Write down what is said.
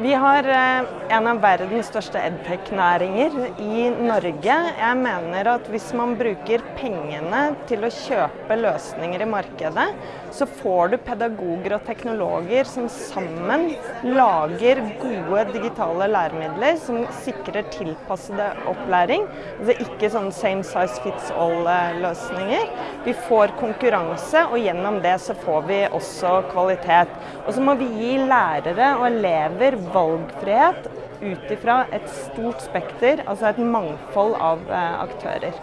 Vi har eh, en av verdens største edtech-næringer i Norge. Jeg mener at hvis man bruker pengene til å kjøpe løsninger i markedet, så får du pedagoger og teknologer som sammen lager gode digitale læremidler som sikrer tilpassede opplæring. Altså ikke sånn same size fits all-løsninger. Vi får konkurranse, og gjennom det så får vi også kvalitet. Og så må vi gi lærere og elever valgfrihet ut ifra et stort spekter, altså et mangfold av eh, aktører.